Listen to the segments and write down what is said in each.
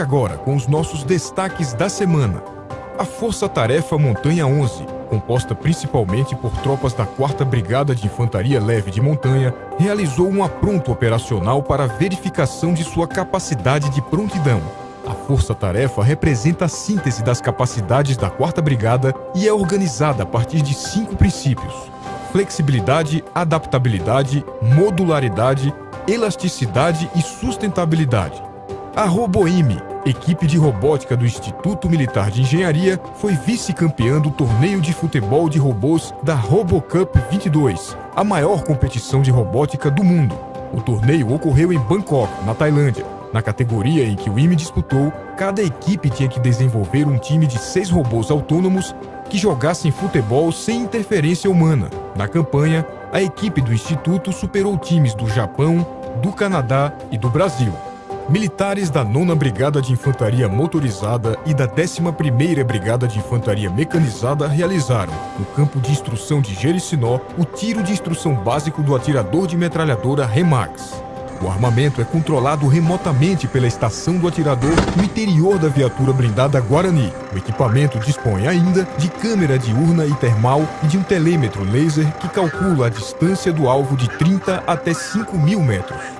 Agora com os nossos destaques da semana. A Força Tarefa Montanha 11, composta principalmente por tropas da 4 Brigada de Infantaria Leve de Montanha, realizou um apronto operacional para verificação de sua capacidade de prontidão. A Força Tarefa representa a síntese das capacidades da 4 Brigada e é organizada a partir de cinco princípios: flexibilidade, adaptabilidade, modularidade, elasticidade e sustentabilidade. A Roboime, equipe de robótica do Instituto Militar de Engenharia, foi vice-campeã do torneio de futebol de robôs da RoboCup 22, a maior competição de robótica do mundo. O torneio ocorreu em Bangkok, na Tailândia. Na categoria em que o IME disputou, cada equipe tinha que desenvolver um time de seis robôs autônomos que jogassem futebol sem interferência humana. Na campanha, a equipe do Instituto superou times do Japão, do Canadá e do Brasil. Militares da 9 Brigada de Infantaria Motorizada e da 11ª Brigada de Infantaria Mecanizada realizaram, no campo de instrução de Jericinó, o tiro de instrução básico do atirador de metralhadora Remax. O armamento é controlado remotamente pela estação do atirador no interior da viatura blindada Guarani. O equipamento dispõe ainda de câmera diurna e termal e de um telêmetro laser que calcula a distância do alvo de 30 até 5 mil metros.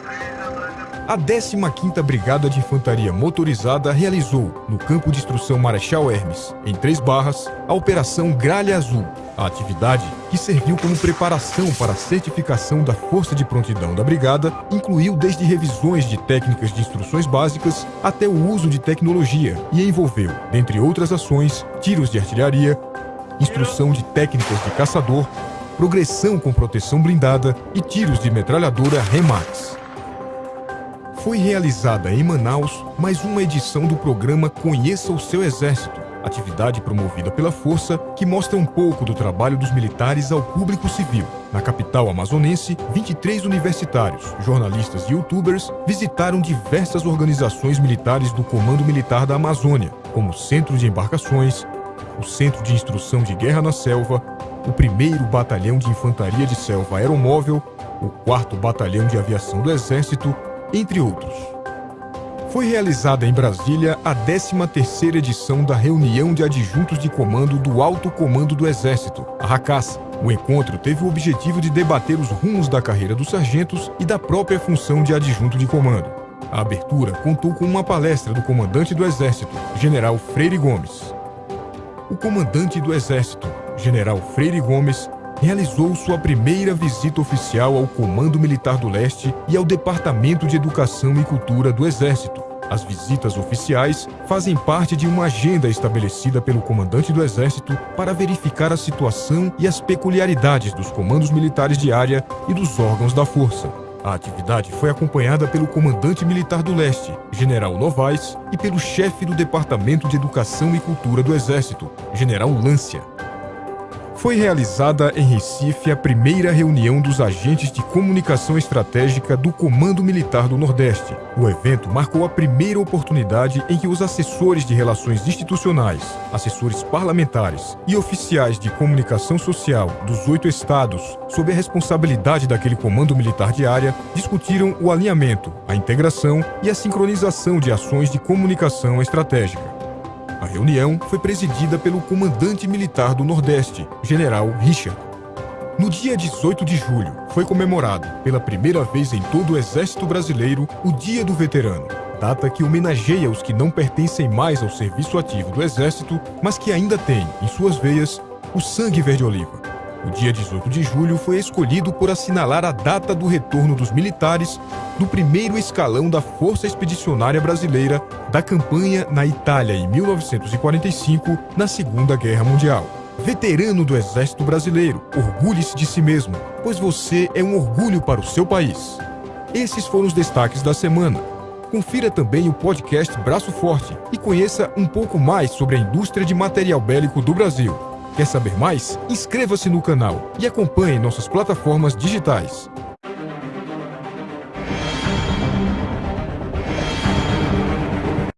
A 15ª Brigada de Infantaria Motorizada realizou, no campo de instrução Marechal Hermes, em Três Barras, a Operação Gralha Azul. A atividade, que serviu como preparação para a certificação da Força de Prontidão da Brigada, incluiu desde revisões de técnicas de instruções básicas até o uso de tecnologia e envolveu, dentre outras ações, tiros de artilharia, instrução de técnicas de caçador, progressão com proteção blindada e tiros de metralhadora Remax foi realizada em Manaus mais uma edição do programa Conheça o Seu Exército, atividade promovida pela Força que mostra um pouco do trabalho dos militares ao público civil. Na capital amazonense, 23 universitários, jornalistas e youtubers visitaram diversas organizações militares do Comando Militar da Amazônia, como o Centro de Embarcações, o Centro de Instrução de Guerra na Selva, o 1 Batalhão de Infantaria de Selva Aeromóvel, o 4 Batalhão de Aviação do Exército entre outros. Foi realizada em Brasília a 13ª edição da Reunião de Adjuntos de Comando do Alto Comando do Exército, a RACAS. O encontro teve o objetivo de debater os rumos da carreira dos sargentos e da própria função de adjunto de comando. A abertura contou com uma palestra do comandante do Exército, General Freire Gomes. O comandante do Exército, General Freire Gomes, realizou sua primeira visita oficial ao Comando Militar do Leste e ao Departamento de Educação e Cultura do Exército. As visitas oficiais fazem parte de uma agenda estabelecida pelo comandante do Exército para verificar a situação e as peculiaridades dos comandos militares de área e dos órgãos da Força. A atividade foi acompanhada pelo comandante militar do Leste, General Novaes, e pelo chefe do Departamento de Educação e Cultura do Exército, General Lância foi realizada em Recife a primeira reunião dos agentes de comunicação estratégica do Comando Militar do Nordeste. O evento marcou a primeira oportunidade em que os assessores de relações institucionais, assessores parlamentares e oficiais de comunicação social dos oito estados, sob a responsabilidade daquele Comando Militar de área, discutiram o alinhamento, a integração e a sincronização de ações de comunicação estratégica. A reunião foi presidida pelo comandante militar do Nordeste, General Richard. No dia 18 de julho, foi comemorado, pela primeira vez em todo o Exército Brasileiro, o Dia do Veterano, data que homenageia os que não pertencem mais ao serviço ativo do Exército, mas que ainda têm, em suas veias, o sangue verde-oliva. O dia 18 de julho foi escolhido por assinalar a data do retorno dos militares do primeiro escalão da Força Expedicionária Brasileira da campanha na Itália em 1945, na Segunda Guerra Mundial. Veterano do Exército Brasileiro, orgulhe-se de si mesmo, pois você é um orgulho para o seu país. Esses foram os destaques da semana. Confira também o podcast Braço Forte e conheça um pouco mais sobre a indústria de material bélico do Brasil. Quer saber mais? Inscreva-se no canal e acompanhe nossas plataformas digitais.